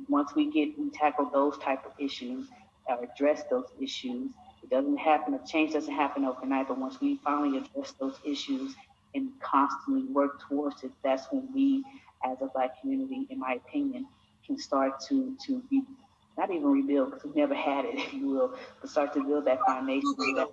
Speaker 3: once we get we tackle those type of issues or address those issues, it doesn't happen. A change doesn't happen overnight. But once we finally address those issues and constantly work towards it, that's when we as a black community, in my opinion, can start to to be not even rebuild because we've never had it, if you will, but start to build that foundation that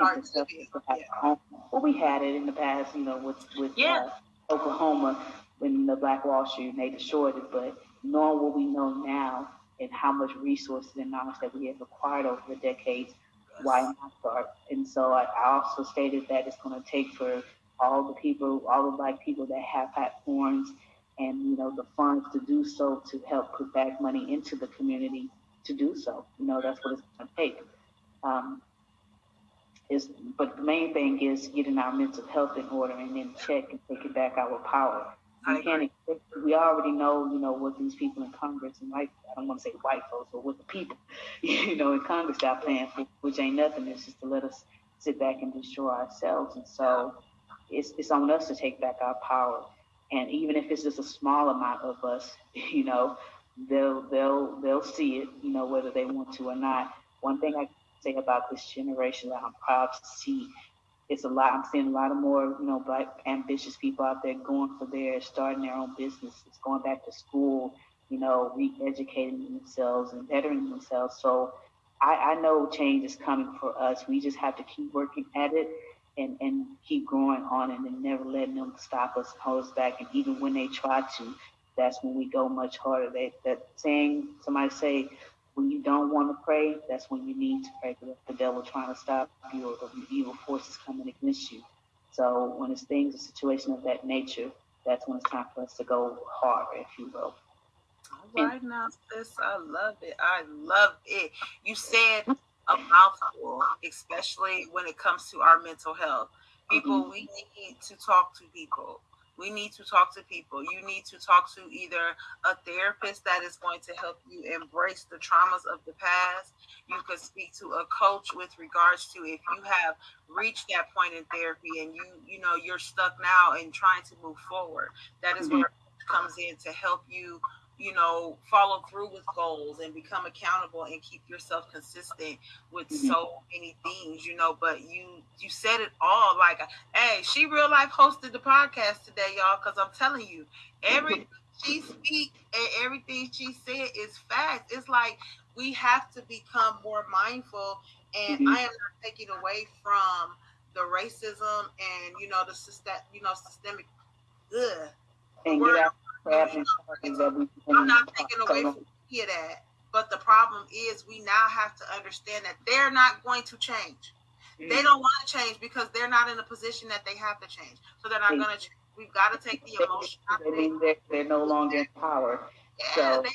Speaker 3: mental health. Well, we had it in the past, you know, with with
Speaker 2: yeah.
Speaker 3: uh, Oklahoma when the Black Wall Street they destroyed it. But knowing what we know now and how much resources and knowledge that we have acquired over the decades, why not start? And so I, I also stated that it's going to take for all the people, all the black people that have platforms and you know the funds to do so to help put back money into the community to do so. You know that's what it's going to take. Um, is but the main thing is getting our mental health in order and then check and taking back our power. We can't expect, we already know, you know, what these people in Congress and white, I don't want to say white folks, but what the people, you know, in Congress got planned for, which ain't nothing. It's just to let us sit back and destroy ourselves. And so it's, it's on us to take back our power. And even if it's just a small amount of us, you know, they'll, they'll, they'll see it, you know, whether they want to or not. One thing I say about this generation that I'm proud to see it's a lot. I'm seeing a lot of more, you know, black ambitious people out there going for their starting their own businesses, going back to school, you know, re-educating themselves and bettering themselves. So I, I know change is coming for us. We just have to keep working at it and, and keep growing on it and never letting them stop us, hold us back. And even when they try to, that's when we go much harder. They, that saying, somebody say, when you don't want to pray, that's when you need to pray because the devil trying to stop you or the evil forces coming against you. So when it's things, a situation of that nature, that's when it's time for us to go harder, if you will.
Speaker 2: All right now, sis, I love it. I love it. You said a mouthful, especially when it comes to our mental health. People, mm-hmm. we need to talk to people we need to talk to people. You need to talk to either a therapist that is going to help you embrace the traumas of the past. You could speak to a coach with regards to if you have reached that point in therapy and you you know you're stuck now and trying to move forward. That is mm-hmm. where comes in to help you you know, follow through with goals and become accountable and keep yourself consistent with mm-hmm. so many things, you know. But you you said it all like, hey, she real life hosted the podcast today, y'all, because I'm telling you, everything she speak and everything she said is fact. It's like we have to become more mindful, and mm-hmm. I am not taking away from the racism and you know the system, you know, systemic. Ugh,
Speaker 3: and get out
Speaker 2: I'm not taking away from any of that. But the problem is we now have to understand that they're not going to change. They don't want to change because they're not in a position that they have to change. So they're not going to change. We've got to take the emotion
Speaker 3: out of it. They're, they're no longer in power. Yeah, so.
Speaker 2: they,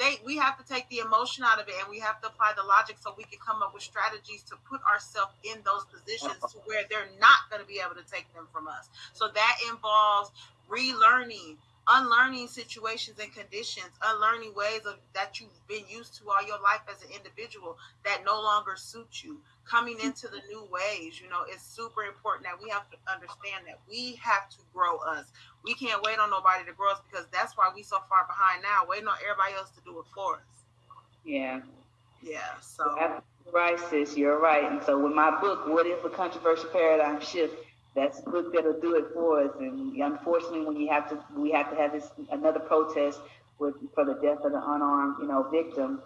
Speaker 2: they, we have to take the emotion out of it and we have to apply the logic so we can come up with strategies to put ourselves in those positions to where they're not going to be able to take them from us. So that involves relearning, unlearning situations and conditions, unlearning ways of that you've been used to all your life as an individual that no longer suit you. Coming into the new ways, you know, it's super important that we have to understand that we have to grow us. We can't wait on nobody to grow us because that's why we so far behind now, waiting on everybody else to do it for us.
Speaker 3: Yeah.
Speaker 2: Yeah. So
Speaker 3: right, sis, you're right. And so with my book, What is the Controversial Paradigm Shift? That's book that'll do it for us. And unfortunately, when you have to, we have to have this another protest with for the death of the unarmed, you know, victim.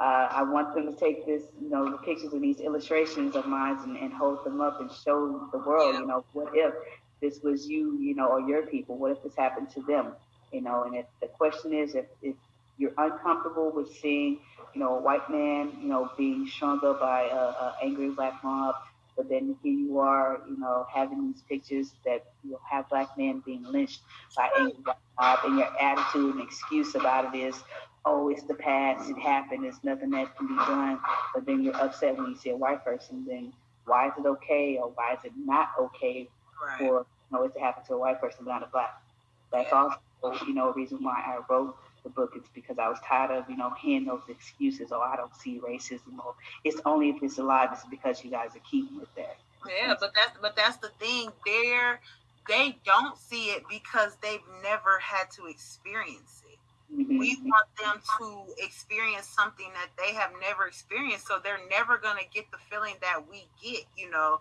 Speaker 3: Uh, I want them to take this, you know, the pictures of these illustrations of mine and, and hold them up and show the world, you know, what if this was you, you know, or your people? What if this happened to them? You know, and if the question is, if, if you're uncomfortable with seeing, you know, a white man, you know, being strung up by a, a angry black mob, but then here you are, you know, having these pictures that you'll have black men being lynched by angry black mob, and your attitude and excuse about it is, oh, it's the past, it happened, there's nothing that can be done. But then you're upset when you see a white person, then why is it okay or why is it not okay right. for you know, it to happen to a white person, but not a black? That's also, you know, a reason why I wrote the book it's because I was tired of, you know, hearing those excuses, oh, I don't see racism, or it's only if it's alive, it's because you guys are keeping it there.
Speaker 2: Yeah, but that's but that's the thing. They're they don't see it because they've never had to experience it. Mm-hmm. We want them to experience something that they have never experienced, so they're never gonna get the feeling that we get, you know.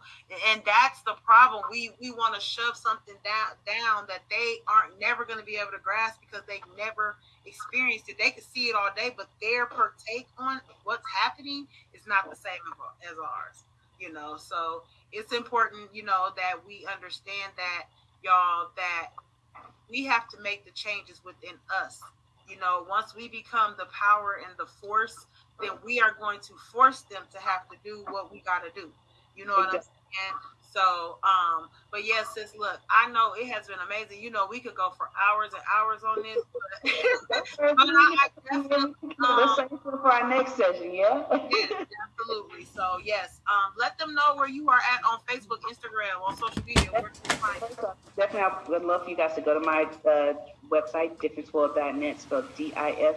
Speaker 2: And that's the problem. We we want to shove something down down that they aren't never gonna be able to grasp because they've never experienced it. They can see it all day, but their partake on what's happening is not the same as ours. You know, so it's important, you know, that we understand that y'all that we have to make the changes within us. You know, once we become the power and the force, then we are going to force them to have to do what we got to do. You know what I'm saying? So, um, but yes, sis, look, I know it has been amazing. You know, we could go for hours and hours on this, but, but I,
Speaker 4: um, for our next session, yeah?
Speaker 2: yes, absolutely. So, yes, um, let them know where you are at on Facebook, Instagram, on social media. Where
Speaker 4: Definitely, I would love for you guys to go to my uh, website, differenceworld.net, spelled D I F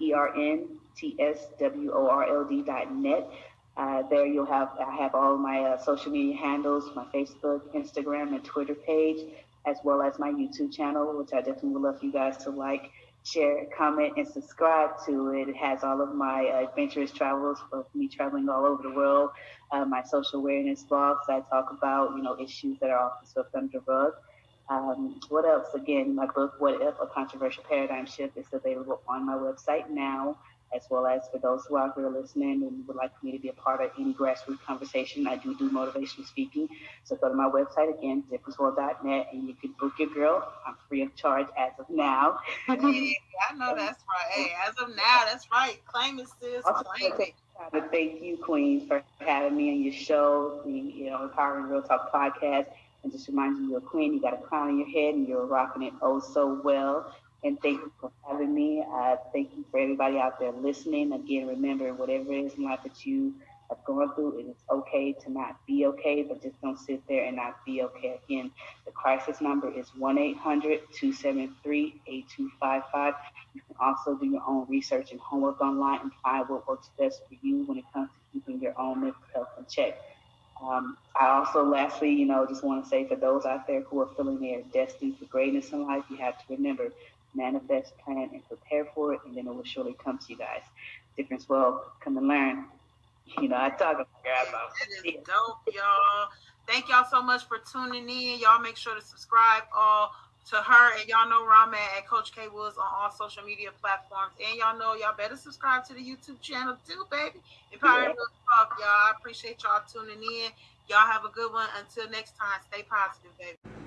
Speaker 4: E R N T S W O R L D.net. Uh, there you'll have I have all my uh, social media handles, my Facebook, Instagram, and Twitter page, as well as my YouTube channel, which I definitely would love for you guys to like, share, comment, and subscribe to it. It has all of my uh, adventurous travels of me traveling all over the world, uh, my social awareness blogs. I talk about you know issues that are often swept under the rug. Um, what else? Again, my book, What If? A Controversial Paradigm Shift, is available on my website now as well as for those who are out there listening and would like me to be a part of any grassroots conversation, I do do motivational speaking. So go to my website again, differenceworld.net, and you can book your girl. I'm free of charge as of now.
Speaker 2: hey, I know that's right. Hey, as of now, that's right. Claim it, sis. Claim it.
Speaker 4: To thank you, Queen, for having me on your show, the you know Empowering Real Talk podcast. And just remind you, you're a queen. You got a crown on your head, and you're rocking it oh so well and thank you for having me. Thank you for everybody out there listening. Again, remember, whatever it is in life that you have gone through, it is okay to not be okay, but just don't sit there and not be okay. Again, the crisis number is 1 800 273 8255. You can also do your own research and homework online and find what works best for you when it comes to keeping your own mental health in check. Um, I also, lastly, you know, just want to say for those out there who are feeling they are destined for greatness in life, you have to remember manifest, plan, and prepare for it, and then it will surely come to you guys. Difference will come and learn. You know, I talk about
Speaker 2: That is dope, y'all. Thank y'all so much for tuning in. Y'all make sure to subscribe all to her, and y'all know where I'm at at Coach K Woods on all social media platforms. And y'all know y'all better subscribe to the YouTube channel too, baby. Empowering yeah. Talk, y'all. I appreciate y'all tuning in. Y'all have a good one. Until next time, stay positive, baby.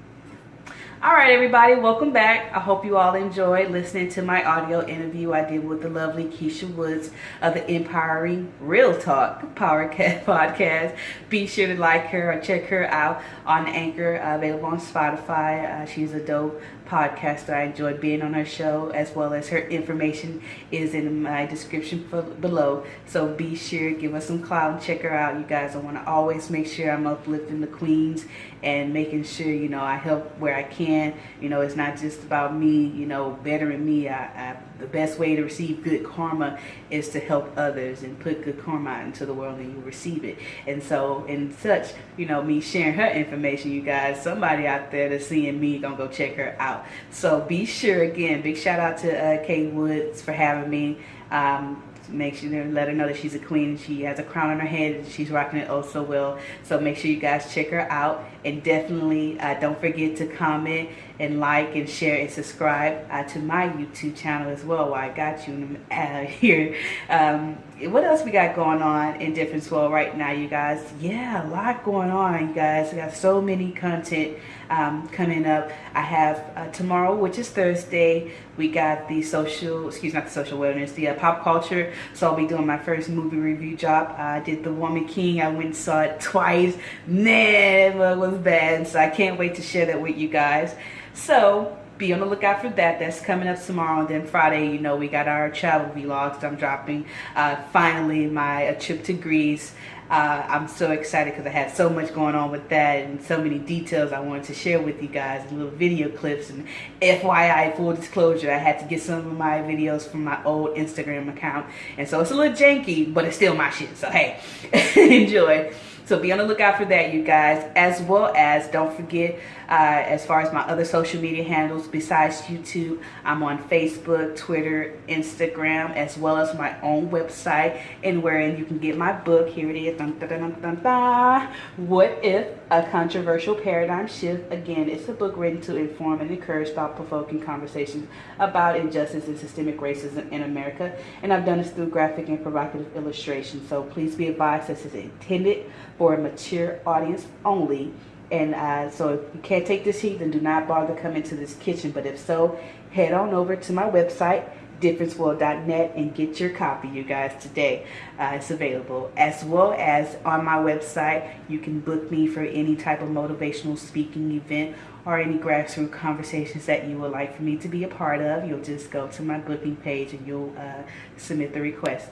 Speaker 3: All right, everybody, welcome back. I hope you all enjoyed listening to my audio interview I did with the lovely Keisha Woods of the Empowering Real Talk Powercast podcast. Be sure to like her or check her out on Anchor, uh, available on Spotify. Uh, she's a dope podcaster. I enjoyed being on her show, as well as her information is in my description below. So be sure give us some clout and check her out, you guys. I want to always make sure I'm uplifting the queens and making sure you know I help where I can. You know, it's not just about me. You know, bettering me. I, I the best way to receive good karma is to help others and put good karma out into the world and you receive it. And so, in such, you know, me sharing her information, you guys, somebody out there that's seeing me gonna go check her out. So be sure again, big shout out to uh, Kate Woods for having me. Um, make sure to let her know that she's a queen. She has a crown on her head. And she's rocking it oh so well. So make sure you guys check her out. And definitely uh, don't forget to comment and like and share and subscribe uh, to my YouTube channel as well while I got you uh, here. Um, what else we got going on in Difference World right now, you guys? Yeah, a lot going on, you guys. We got so many content um, coming up. I have uh, tomorrow, which is Thursday, we got the social, excuse not the social wellness, the uh, pop culture. So I'll be doing my first movie review job. I did The Woman King. I went and saw it twice. Man, it was bad. So I can't wait to share that with you guys. So be on the lookout for that. That's coming up tomorrow. And then Friday, you know, we got our travel vlogs. I'm dropping uh, finally my trip to Greece. Uh, I'm so excited because I had so much going on with that and so many details I wanted to share with you guys, little video clips and FYI, full disclosure, I had to get some of my videos from my old Instagram account. And so it's a little janky, but it's still my shit. So hey, enjoy. So be on the lookout for that, you guys, as well as don't forget, uh, as far as my other social media handles besides YouTube, I'm on Facebook, Twitter, Instagram, as well as my own website, and wherein you can get my book. Here it is. Dun, dun, dun, what if A Controversial Paradigm Shift. Again, it's a book written to inform and encourage thought-provoking conversations about injustice and systemic racism in America. And I've done this through graphic and provocative illustration. So please be advised this is intended for a mature audience only. And uh, so if you can't take this heat, then do not bother coming to this kitchen. But if so, head on over to my website, differenceworld.net and get your copy you guys today. Uh, it's available. As well as on my website you can book me for any type of motivational speaking event or any grassroots conversations that you would like for me to be a part of. You'll just go to my booking page and you'll uh, submit the request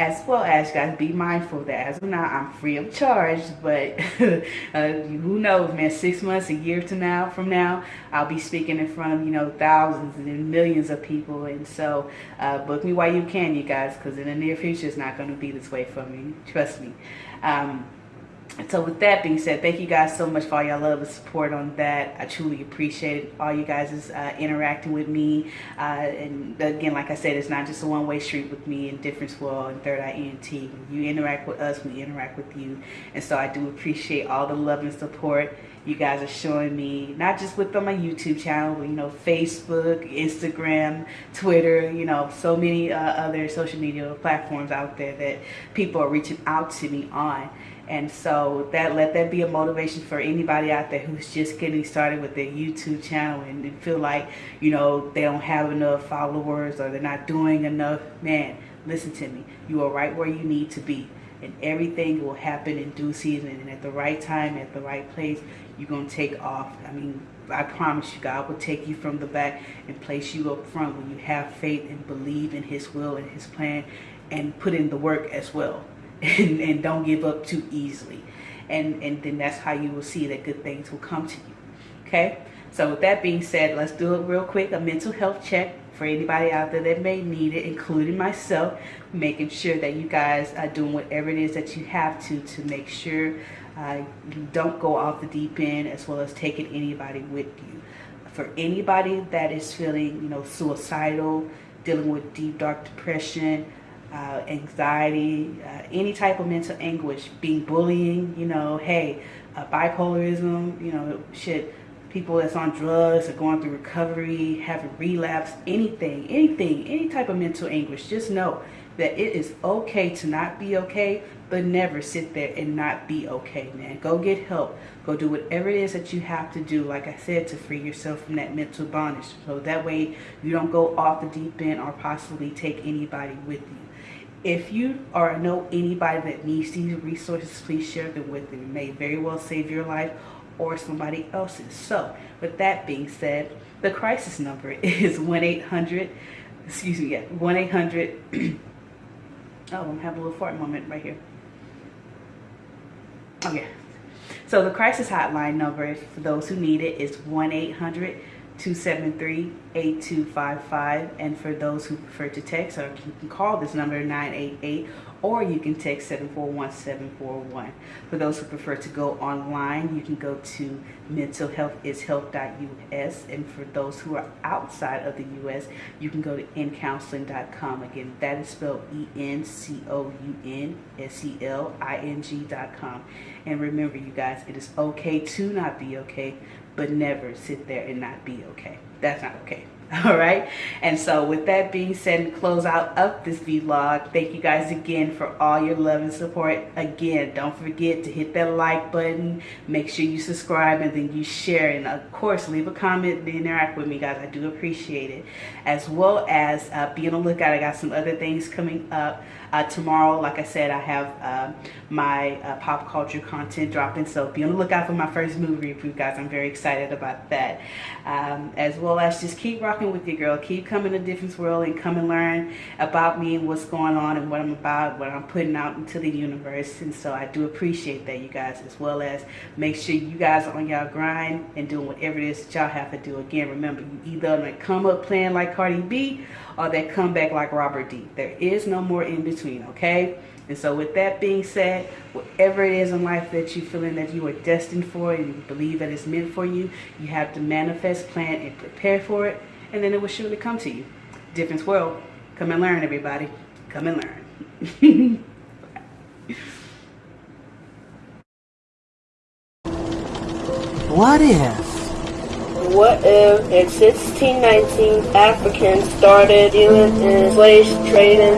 Speaker 3: as well as guys be mindful that as of now I'm free of charge but uh, who knows man six months a year to now from now I'll be speaking in front of you know thousands and millions of people. And so uh, book me while you can you guys because in the near future it's not going to be this way for me. Trust me. Um, so with that being said, thank you guys so much for all y'all love and support on that. I truly appreciate all you guys is uh, interacting with me. Uh, and again, like I said, it's not just a one-way street with me and Difference World and Third Eye ENT. You interact with us, we interact with you. And so I do appreciate all the love and support you guys are showing me, not just with on my YouTube channel, but you know, Facebook, Instagram, Twitter, you know, so many uh, other social media platforms out there that people are reaching out to me on. And so that let that be a motivation for anybody out there who's just getting started with their YouTube channel and feel like, you know, they don't have enough followers or they're not doing enough. Man, listen to me. You are right where you need to be. And everything will happen in due season and at the right time, at the right place, you're going to take off. I mean, I promise you, God will take you from the back and place you up front when you have faith and believe in his will and his plan and put in the work as well. And, and don't give up too easily. And, and then that's how you will see that good things will come to you. Okay? So with that being said, let's do it real quick. A mental health check for anybody out there that may need it, including myself, making sure that you guys are doing whatever it is that you have to to make sure uh, you don't go off the deep end as well as taking anybody with you. For anybody that is feeling, you know, suicidal, dealing with deep, dark depression, uh, anxiety, uh, any type of mental anguish, being bullying, you know, hey, uh, bipolarism, you know, shit, people that's on drugs or going through recovery, having relapse, anything, anything, any type of mental anguish, just know that it is okay to not be okay, but never sit there and not be okay, man. Go get help. Go do whatever it is that you have to do, like I said, to free yourself from that mental bondage. So that way you don't go off the deep end or possibly take anybody with you. If you or know anybody that needs these resources, please share them with them. It may very well save your life or somebody else's. So, with that being said, the crisis number is 1-800, excuse me, yeah, 1-800, oh, I'm having a little fart moment right here. Oh, okay. So the crisis hotline number, for those who need it, is 1-800 273-8255 and for those who prefer to text or you can call this number 988 or you can text 741-741 for those who prefer to go online you can go to mentalhealthishealth.us and for those who are outside of the US you can go to encounseling.com again that is spelled E-N-C-O-U-N-S-E-L-I-N-G.com and remember you guys it is okay to not be okay but never sit there and not be okay. That's not okay. All right. And so with that being said, close out of this vlog. Thank you guys again for all your love and support. Again, don't forget to hit that like button. Make sure you subscribe and then you share. And of course, leave a comment and interact with me, guys. I do appreciate it. As well as uh, be on the lookout. I got some other things coming up. Uh, tomorrow, like I said, I have uh, my uh, pop culture content dropping, so be on the lookout for my first movie review, guys. I'm very excited about that. Um, as well as just keep rocking with your girl. Keep coming to Difference World and come and learn about me and what's going on and what I'm about, what I'm putting out into the universe. And so I do appreciate that, you guys, as well as make sure you guys are on y'all grind and doing whatever it is that y'all have to do. Again, remember, you either come up playing like Cardi B or that come back like Robert D. There is no more in between, okay? And so with that being said, whatever it is in life that you feeling that you are destined for and you believe that it's meant for you, you have to manifest, plan, and prepare for it, and then it will surely come to you. Difference world. Come and learn, everybody. Come and learn.
Speaker 5: What if?
Speaker 6: What if in 1619 Africans started dealing in slave trading?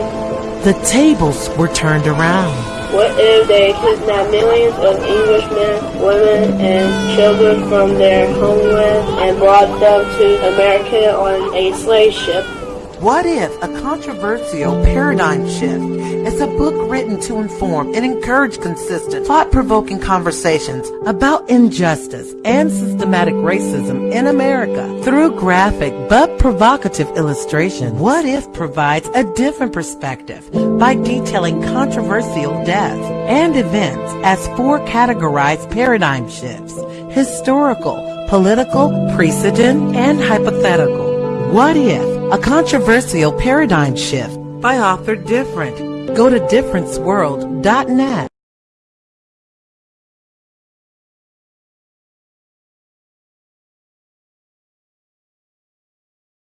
Speaker 5: The tables were turned around.
Speaker 6: What if they kidnapped millions of Englishmen, women, and children from their homeland and brought them to America on a slave ship?
Speaker 5: What if a controversial paradigm shift is a book written to inform and encourage consistent, thought-provoking conversations about injustice and systematic racism in America through graphic but provocative illustration? What if provides a different perspective by detailing controversial deaths and events as four categorized paradigm shifts, historical, political, precedent, and hypothetical. What if a controversial paradigm shift by author Different? Go to differenceworld.net.